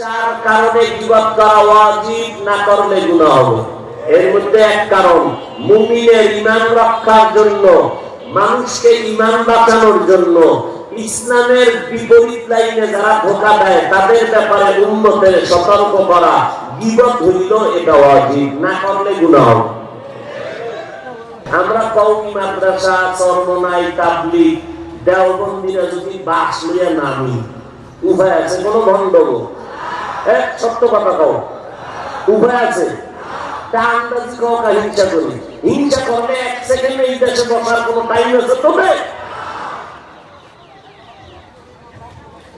চার কারণে বিবাদ করা ওয়াজিব না করলে গুনাহ হবে। এর মধ্যে এক কারণ, মুমিনের ইমান রক্ষার জন্য, মানুষকে ইমান বাঁচানোর জন্য, ইসলামের বিপরীত লাইনে যারা ধোকা দেয়, তাদের ব্যাপারে উন্নতের সতর্ক করা বিপদ হইল, এটা ওয়াজিব না করলে গুনাহ হবে। আমরা কৌমি মাদ্রাসা চর্মনাই তাবলিগ, দেওবন্দিরা যদি বাস লইয়া নামি, উভয় আছে কোনো গন্ডগোল। তবে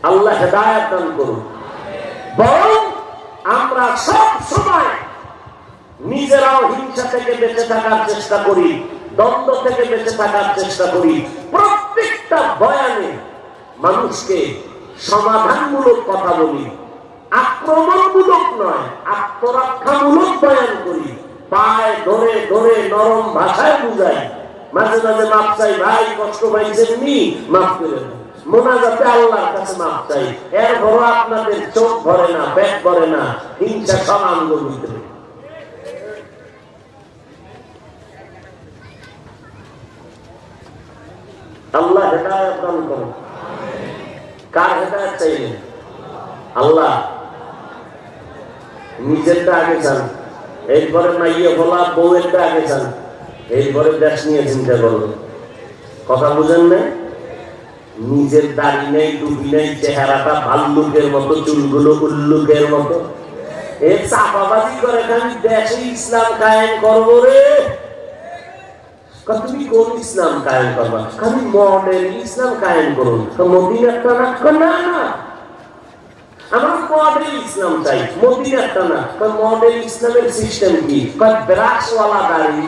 আল্লাহ হেদায়াত দান করুন। বরং আমরা সব সময় নিজেরাও হিংসা থেকে বেঁচে থাকার চেষ্টা করি, দ্বন্দ্ব থেকে বেঁচে থাকার চেষ্টা করি। প্রত্যেকটা বয়ানে মানুষকে সমাধানমূলক কথা বলি। আক্রমণমূলক নয়, আত্মরক্ষামূলক বয়ান করি। পায়ে ধরে ধরে, নরম ভাষায় বুঝাই। মাঝে মাঝে মাপ চাই, ভাই, কষ্ট পাইছেন নি? মাফ করে মোনাজাতে আল্লাহর কাছে মাপ চাই। এর আপনাদের চোখ ভরে না ভরে না। হিংসা সব আল্লাহ হেদায়ত দান করুন। কার হেদায়ত চাইলেন? আল্লাহ। নিজেরটা আগে চান। এরপরে মাইয়ে বলা, বউয়েরটা আগে চান। এরপরে দেশ নিয়ে চিন্তা করবেন কথা বুঝেন না নিজের দাড়ি নেই, টুপি নেই, চেহারাটা ভাল্লুকের মতো, চুলগুলো উল্লুকের মতো। এ চাপাবাজি করে খালি দেশে ইসলাম কায়েম করব রে। তুমি কোন ইসলাম কায়েম করবা? খালি মডেল ইসলাম কায়েম করুন। তো মদিনারটা না কা না না। আমরা মডেল ইসলাম চাই মদিনারটা না তো মডেল ইসলামের সিস্টেম কি ব্রাশওয়ালা দাড়ি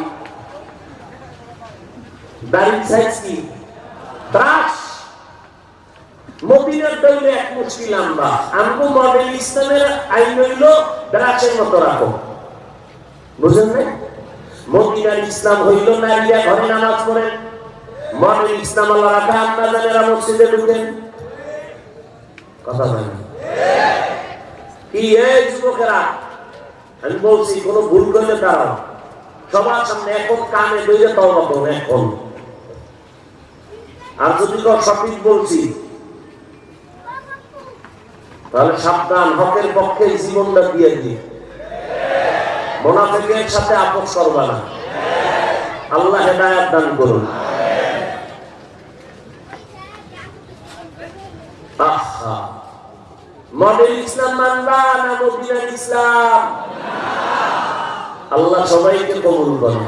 দাড়ির সাইজ কি? মদিনার এক লম্বা। মডেল ইসলামের আইন হইল ব্রাশের মতো রাখো। বুঝেন না মদিনার ইসলাম হইল নারীরা ঘরে নামাজ পড়েন। মডেল ইসলাম আল্লাহ রাখা আপনার মসজিদে ঢুকেন। কথা বলেন। যুবকেরা? আমি বলছি, কোন ভুল করলে তারা সবার সামনে এখন কানে দইলে তওবা করুন এখন। আর যদি সঠিক বলছি, তাহলে সাবধান, হকের পক্ষে জীবনটা দিয়ে দিই মোনাফেকের সাথে আপোষ করবা না। আল্লাহ হেদায়াত দান করুন। আহা। মডেল ইসলাম মানবা না মদিনার ইসলাম? আল্লাহ সবাইকে কবুল করুন।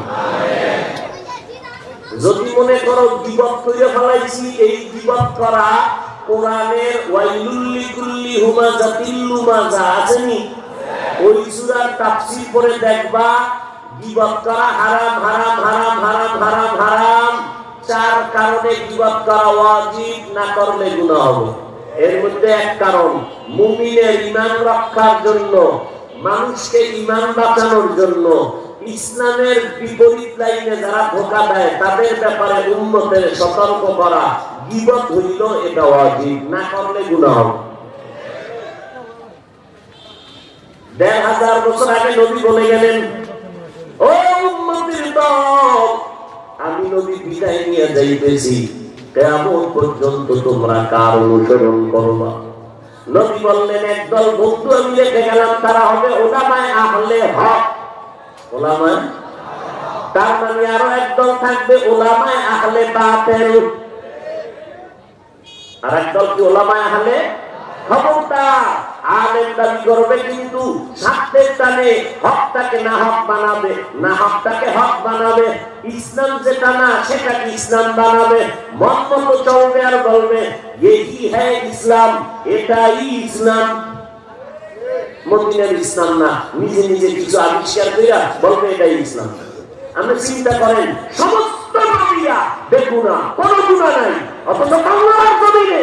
যদি মনে করো বিপদ করে ফেলাইছি, এই বিপদ করা কোরআনের ওয়াইলুল্লি কুল্লি হুমা জাতিল্লু মাজা আছেনি ওই সূরার তাফসীর করে দেখবা করা হারাম হারাম হারাম হারাম হারাম হারাম। চার কারণে গিবত করা ওয়াজিব, না করলে গুনাহ হবে। এর মধ্যে এক কারণ, মুমিনের ঈমান রক্ষার জন্য, মানুষকে ঈমান বাঁচানোর জন্য, ইসলামের বিপরীত লাইনে যারা ধোকা দেয়, তাদের ব্যাপারে উন্নতের সতর্ক করা গিবত হইল, এটা ওয়াজিব, না করলে গুনাহ। হবে দেড় হাজার বছর আগে নবী বলে গেলেন, ও উম্মতের দল, আমি নবী বিদায় নিয়ে যাইতেছি। কেমন পর্যন্ত তোমরা কার অনুসরণ করবা নবী বললেন, একদল বন্ধু আমি রেখে গেলাম, তারা হবে ওলামায় আহলে হক। ওলামায়? তার মানে আরও একদল থাকবে ওলামায় আহলে বাতেল। আর একদল কি ওলামায় আহলে? খবরদার। আলেম দাবি করবে কিন্তু স্বার্থের টানে হকটাকে না হক বানাবে না হকটাকে হক বানাবে। ইসলাম যেটা না সেটাকে ইসলাম বানাবে। মন চলবে আর বলবে এই হ্যাঁ ইসলাম, এটাই ইসলাম। মদিনার ইসলাম না, নিজে নিজে কিছু আবিষ্কার করিয়া বলবে, এটাই ইসলাম। আপনি চিন্তা করেন, সমস্ত নবীরা বেগুনা কোনো গুণা নাই, অথচ বাংলার জমিনে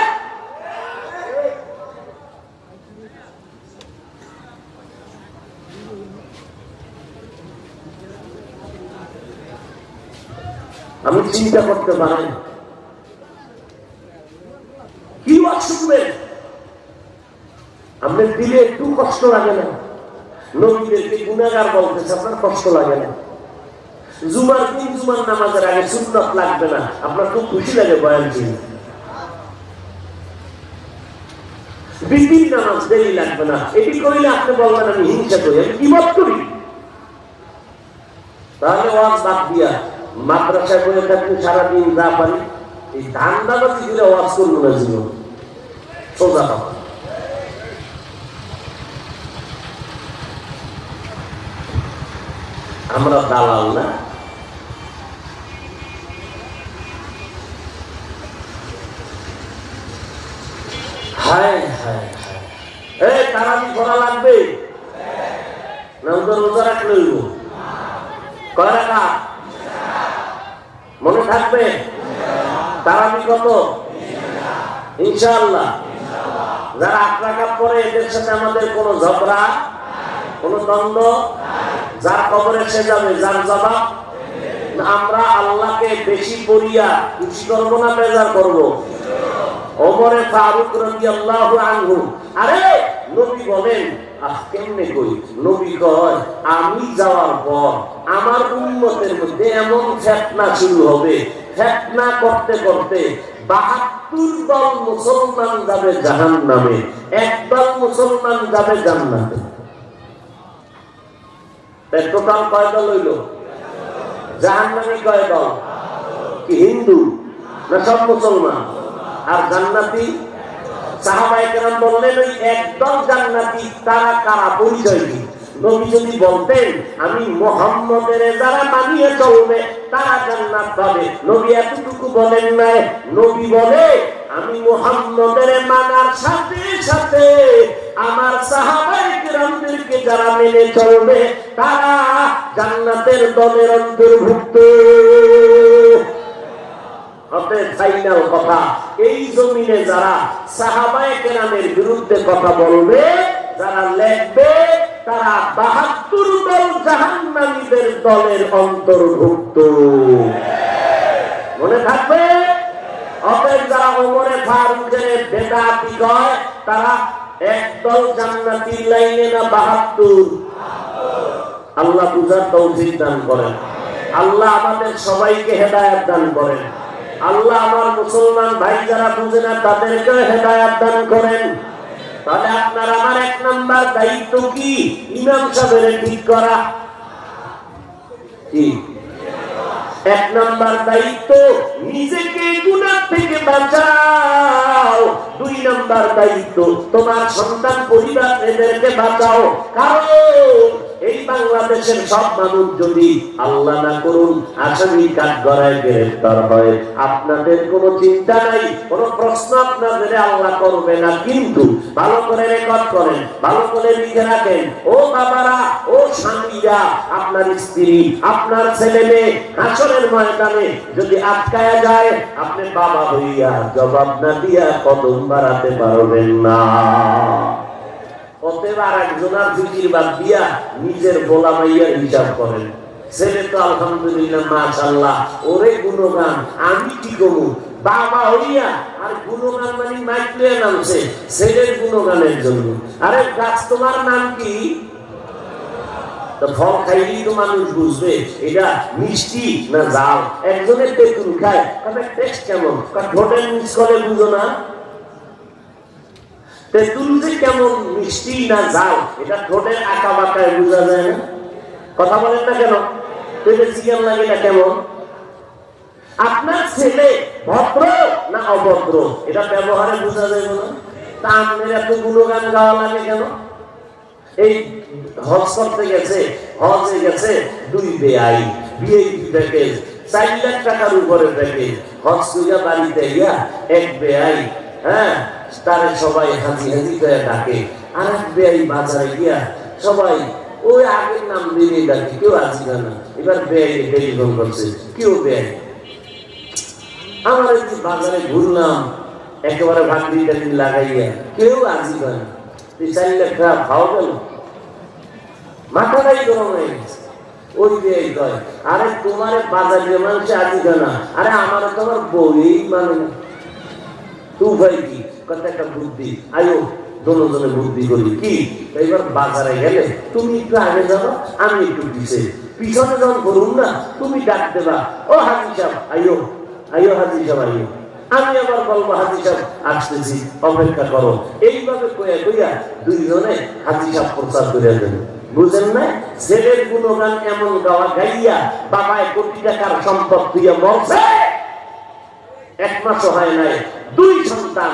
আমি চিন্তা করতে পারি কি ওয়াজ শুনবেন? আপনার দিলে একটু কষ্ট লাগে না। আপনার খুব খুশি লাগে বয়ান নামাজ দেরি লাগবে না। এটি করিলে আপনি বলবেন, আমি হিংসা করি। আমি কিমত করি? তাহলে ওয়াজ বাদ দিয়া মাদ্রাসায় বলে থাকলে সারাদিন যা পারি, এই ধান দাবাজি দিলে ওয়াজ করব না জীবন। সোজা কথা। আমরা দালাল না? লাগবে? রোজা রাখলে কয় রাখা মনে থাকবে? তারাবি কত ইনশাআল্লাহ। যারা রাখা পরে এদের সাথে আমাদের কোনো ঝগড়া, কোনো দ্বন্দ্ব, যার খবরে সে যাবে, যার জবাব? আমরা আল্লাহকে বেশি পড়িয়া খুশি করব না, বেজার করব? ওমরে ফারুক রাজি আল্লাহ আনহু। আরে, নবী বলেন কেমনে কই নবী কয়, আমি যাওয়ার পর আমার উন্মতের মধ্যে এমন ফেতনা শুরু হবে। ফেতনা করতে করতে বাহাত্তর দল মুসলমান যাবে জাহান নামে একদল মুসলমান যাবে জান্নাতে। টোটাল কয় হইল? জাহান নামে কয় হিন্দু না সব মুসলমান? আর জান্নাতি? সাহাবাই কেরাম বললেন, ওই একদল জান্নাতি তারা কারা পরিচয় নবী যদি বলতেন, আমি মোহাম্মদের যারা মানিয়ে চলবে, তারা জান্নাত পাবে। নবী এতটুকু বলেন নাই নবী বলে, আমি মোহাম্মদের মানার সাথে সাথে আমার সাহাবাই যারা মেনে চলবে, তারা জান্নাতের দলের অন্তর্ভুক্ত। অতএব ফাইনাল কথা। এই জমিনে যারা সাহাবায়ে কেরামের বিরুদ্ধে কথা বলবে, যারা লেখবে, তারা বাহাত্তর দল জাহান্নামীদের দলের অন্তর্ভুক্ত। মনে থাকবে? অতএব যারা ওমরে ফারুকের বেদাতি কয় তারা একদল জান্নাতির লাইনে না বাহাত্তর? আল্লাহ বুঝার তৌফিক দান করেন। আল্লাহ আমাদের সবাইকে হেদায়াত দান করেন। আল্লাহ আমার মুসলমান ভাই যারা বুঝে না তাদেরকে হেদায়াত দান করেন। তাহলে আপনার আমার এক নাম্বার দায়িত্ব কি? ইমাম সাহেবের ঠিক করা। কি? এক নাম্বার দায়িত্ব, নিজেকে গুণার থেকে বাঁচাও। দুই নাম্বার দায়িত্ব, তোমার সন্তান পরিবার এদেরকে বাঁচাও। কারণ এই বাংলাদেশের সব মানুষ যদি আল্লাহ না করুন আসামি কাঠ গড়ায় গ্রেফতার হয়। আপনাদের কোনো চিন্তা নাই, কোনো প্রশ্ন আপনাদের আল্লাহ করবে না। কিন্তু ভালো করে রেকর্ড করেন, ভালো করে লিখে রাখেন, ও বাবারা, ও স্বামীরা, আপনার স্ত্রী, আপনার ছেলে মেয়ে আসরের ময়দানে যদি আটকায়া যায়, আপনি বাবা হইয়া জবাব না দিয়া কদম বাড়াতে পারবেন না। অতএব আর করেন। ছেলে আমি কি করব? মানে আরে গাছ, তোমার নাম কি? ফল খাইলেই মানুষ বুঝবে, এটা মিষ্টি না জাল একজনের তেঁতুল খায়, তবে টেস্ট কেমন? ঠোঁটের মিস করে বুঝো না। তেঁতুল যে কেমন মিষ্টি না জাল এটা ঠোঁটের আঁকা বাঁকায় বোঝা যায় না। কথা বলেন না কেন? পেটে চিকেন লাগে না কেমন? আপনার ছেলে ভদ্র না অভদ্র? এটা ব্যবহারে বোঝা যায় না। তা আপনার এত গুণগান গাওয়া লাগে কেন? এই হজ করতে গেছে হজে গেছে, দুই বেআই বিয়ে প্যাকেজ, চার লাখ টাকার উপরে প্যাকেজ। হজ কইয়া বাড়িতে গিয়া এক বেআই হ্যাঁ? তারে সবাই হাজি হাজি করে ডাকে। আর এক বেআই বাজারে গিয়া সবাই, ওই আগের নাম দিয়ে ডাকে কেউ আসি না। এবার ব্যয় টেলিফোন করছে? কেউ ব্যয় আমার একটু বাজারে ঘুরলাম, একেবারে ভাকরি টাকরি লাগাইয়া, কেউ আসি না। চার লাখ খাওয়া গেল মাথাটাই গরম হয়ে গেছে। ওই এই কয়, আরে তোমার বাজারে মানুষ আজি না। আরে আমার তোমার বই মানে না। তুই ভাই কি? একটা বুদ্ধি? আয়ো দোনো জনে বুদ্ধি করি। কি? এবার বাজারে গেলে তুমি একটু আগে যাব, আমি একটু পিছে। পিছনে যখন না, তুমি ডাক দেবা, ও হাজি আইও আইও হাজি আইও আমি আবার বলব, হাজি আসতেছি, অপেক্ষা করো। এইভাবে কইয়া কইয়া দুইজনে হাজি প্রচার করে দেবে বুঝেন না ছেলের গুণগান এমন গাওয়া গাইয়া বাবায় কোটি টাকার সম্পদ দিয়ে মরছে। এক মাসও হয় নাই, দুই সন্তান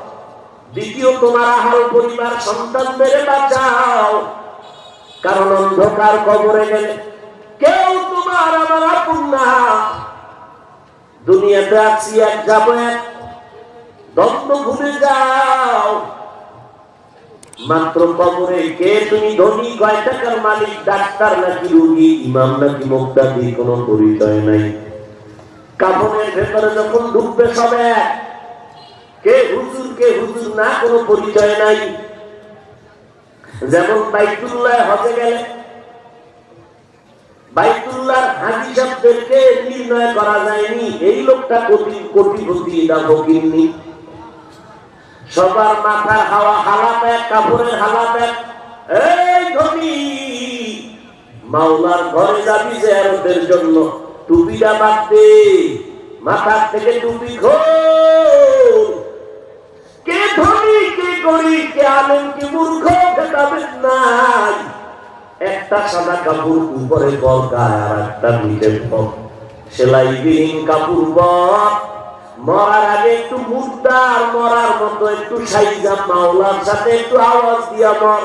দ্বিতীয়, তোমার আহাল পরিবার সন্তানদের বাঁচাও। কারণ অন্ধকার কবরে গেলে কেউ তোমার আমার আপন না। দুনিয়াতে আছি, এক যাব এক, দ্বন্দ্ব ভুলে যাও। মাত্র কবরে কে তুমি ধনী, কয় টাকার মালিক, ডাক্তার নাকি রুগী, ইমাম নাকি মুক্তাদি, কোনো পরিচয় নাই। কাপড়ের ভেতরে যখন ঢুকবে সবে কে হুজুর কে হুজুর না, কোনো পরিচয় নাই। যেমন বাইতুল্লাহ হজে গেলে বাইতুল্লাহ হাজি নির্ণয় করা যায়নি, এই লোকটা কোটি না ফকিরনি সবার মাথার হাওয়া হালা প্যাক কাপড়ের হালা প্যাক এই ধনী, মাওলার ঘরে যাবি যে জেয়ারতের জন্য, টুপিটা বাদ দে, মাথার থেকে টুপি খোল। কে ধনী, কে গরিব, কে আলেন কে মূর্খ নাই। একটা সাদা কাপড় উপরে আর একটা কাপড় মরার আগে একটু মুদ্রার মরার মতো একটু সাইজা মাওলার সাথে একটু আওয়াজ দিয়া মর।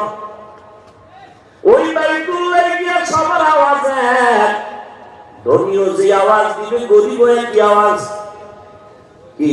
ওই বাইতুল্লাহ গিয়া সবার আওয়াজ ধনীও যে আওয়াজ দিবে গরিব কি আওয়াজ। কি?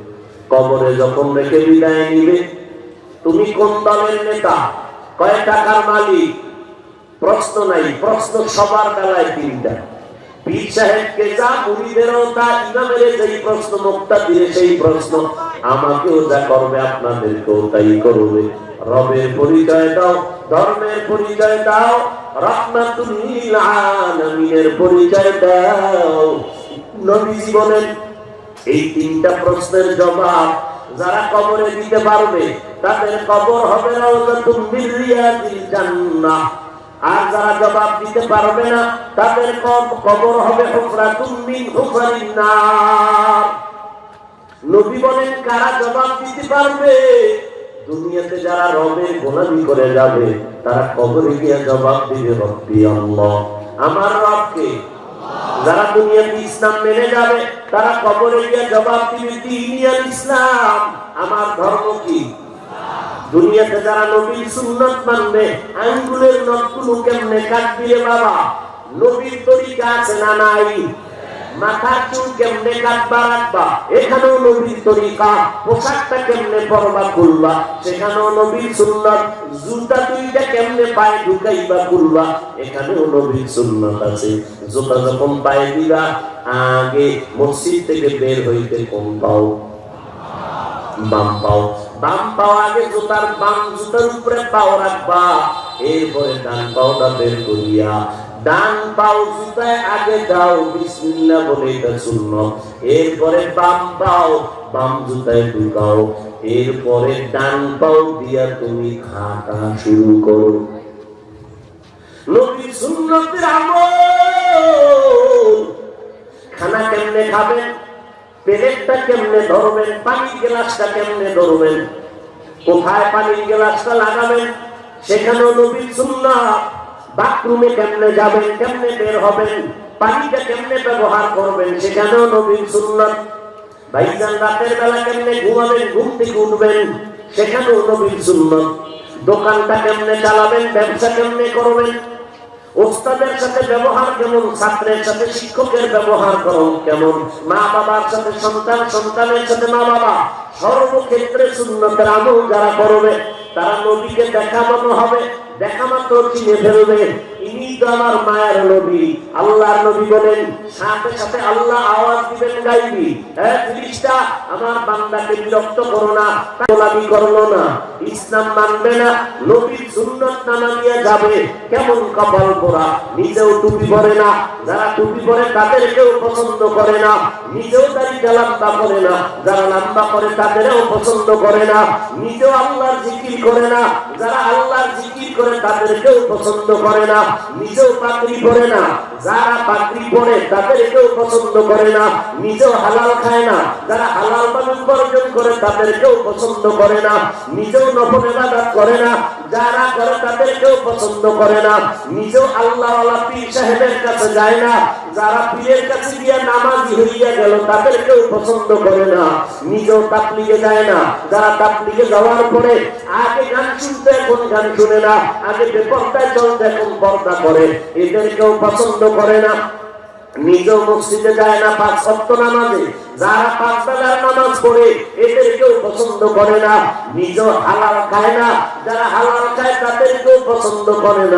কবরে যখন রেখে বিদায় নিবে, তুমি কোন দলের নেতা? কয় টাকার মালিক? প্রশ্ন নাই, প্রশ্ন সবার বেলায় তিনটা। পরিচয় দাও নবীজি বলেন এই তিনটা প্রশ্নের জবাব যারা কবরে দিতে পারবে, তাদের কবর হবে জান্নাহ। আর যারা জবাব দিতে পারবে না, তাদের কবর হবে নবী বলেন, কারা জবাব দিতে পারবে? দুনিয়াতে যারা রবে, গোলামি করে যাবে, তারা কবরে গিয়ে জবাব দিবে, রব্বি আল্লাহ। আমার রবকে যারা দুনিয়াতে ইসলাম মেনে যাবে, তারা কবরে গিয়ে জবাব দিবে দিনিয়াল ইসলাম, আমার ধর্ম কি? দুনিয়াতে যারা নবীর সুন্নত মানবে, আঙ্গুলের নখগুলো কেমনে কাটবি রে বাবা? নবীর তরিকা আছে না নাই? চুল কেমনে কাটবা রাখবা? এখানেও নবীর তরিকা। পোশাকটা কেমনে পরবা খুলবা? সেখানেও নবীর সুন্নত। জুতা দুইটা কেমনে পায়ে ঢুকাইবা খুলবা? এখানেও নবীর সুন্নত আছে। জুতা যখন পায়ে দিবা, আগে মসজিদ থেকে বের হইতে কম পাও। বাম পাও। বাম পাও আগে জুতার বাম জুতার উপরে পাও রাখবা। এরপরে ডান পাওটা বের করিয়া ডান পাও জুতায় আগে দাও, বিসমিল্লাহ বলে এটা সুন্নত এরপরে বাম পাও, বাম জুতায় ঢুকাও। এরপরে ডান পাও দিয়া তুমি হাঁটা শুরু করো। খানা কেমনে খাবেন? কেমনে ধরবেন? গ্লাসটা কেমনে ধরবেন? কোথায় পানির গ্লাসটা লাগাবেন? সেখানেও নবীর সুন্নাত। বাথরুমে কেমনে যাবেন, কেমনে বের হবেন পানিটা কেমনে ব্যবহার করবেন সেখানেও নবীর সুন্নাত? ভাইজান রাতের বেলা কেমনে ঘুমাবেন, ঘুম থেকে উঠবেন সেখানেও নবীর সুন্নাত? দোকানটা কেমনে চালাবেন, ব্যবসা কেমনে করবেন? ওস্তাদের সাথে ব্যবহার কেমন, ছাত্রের সাথে শিক্ষকের ব্যবহার করুন কেমন? মা বাবার সাথে সন্তান, সন্তানের সাথে মা বাবা। সর্বক্ষেত্রে শূন্যতের আমল যারা করবে, তারা নবীকে দেখানো হবে। দেখা মাত্র চিনে ফেলবে ইনি তো আমার মায়ের নবী। আল্লাহর নবী বলেন, সাথে সাথে আল্লাহ আওয়াজ দিবেন গাইবি। হ্যাঁ আমার বান্দাকে বিরক্ত করো না গোলামি করল না। ইসলাম মানবে না, নবীর সুন্নত যাবে। কেমন কপাল পোড়া, নিজেও টুপি পরে না, যারা টুপি পরে তাদেরকেও পছন্দ করে না। নিজেও দাড়িটা লম্বা করে না, যারা লম্বা করে তাদেরও পছন্দ করে না। নিজেও আল্লাহর জিকির করে না, যারা আল্লাহর জিকির করে তাদেরকেও পছন্দ করে না। নিজেও পাত্রী পড়ে না, যারা পাত্রী পড়ে তাদেরকেও পছন্দ করে না, নিজেও হালাল খায় না, যারা হালাল মানুষ উপার্জন করে তাদেরকেও পছন্দ করে না, নিজেও নফল ইবাদত করে না, যারা করে তাদেরকেও পছন্দ করে না, নিজেও আল্লাহ পীর সাহেবের কাছে যায় না যারা পীরের কাছে নামাজি হইয়া গেল, তাদেরকেও পছন্দ করে না। নিজেও তাপলিগে যায় না। যারা তাপলিগে যাওয়ার পরে আগে গান শুনতে, এখন গান শুনে না। আগে বেপর্দায় চলতে, এখন পর্দা করে। এদেরকেও পছন্দ করে না। নিজেও মসজিদে যায় না পাঁচ সপ্ত নামাজে। যারা পাঁচ বেলার নামাজ পড়ে, এদেরকেও পছন্দ করে না। নিজেও হালাল খায় না। যারা হালাল খায়, তাদেরকেও পছন্দ করে না।